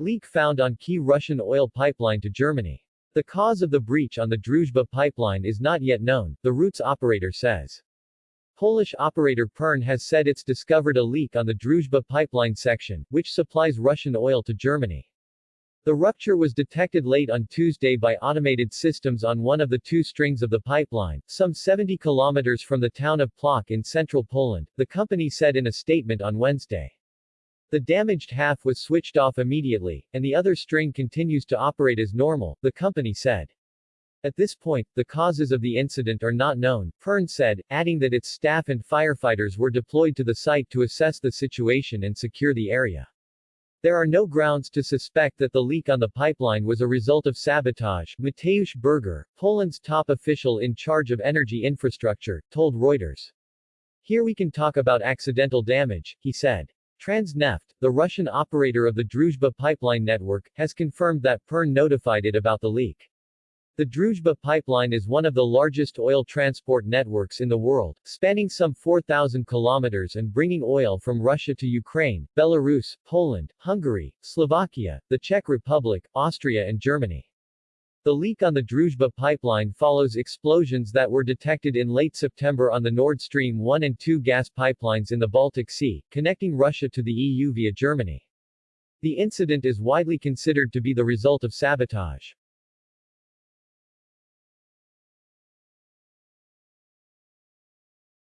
leak found on key Russian oil pipeline to Germany. The cause of the breach on the Druzhba pipeline is not yet known, the route's operator says. Polish operator Pern has said it's discovered a leak on the Druzhba pipeline section, which supplies Russian oil to Germany. The rupture was detected late on Tuesday by automated systems on one of the two strings of the pipeline, some 70 kilometers from the town of Plock in central Poland, the company said in a statement on Wednesday. The damaged half was switched off immediately, and the other string continues to operate as normal, the company said. At this point, the causes of the incident are not known, Pern said, adding that its staff and firefighters were deployed to the site to assess the situation and secure the area. There are no grounds to suspect that the leak on the pipeline was a result of sabotage, Mateusz Berger, Poland's top official in charge of energy infrastructure, told Reuters. Here we can talk about accidental damage, he said. Transneft, the Russian operator of the Druzhba pipeline network, has confirmed that Pern notified it about the leak. The Druzhba pipeline is one of the largest oil transport networks in the world, spanning some 4,000 kilometers and bringing oil from Russia to Ukraine, Belarus, Poland, Hungary, Slovakia, the Czech Republic, Austria and Germany. The leak on the Druzhba pipeline follows explosions that were detected in late September on the Nord Stream 1 and 2 gas pipelines in the Baltic Sea, connecting Russia to the EU via Germany. The incident is widely considered to be the result of sabotage.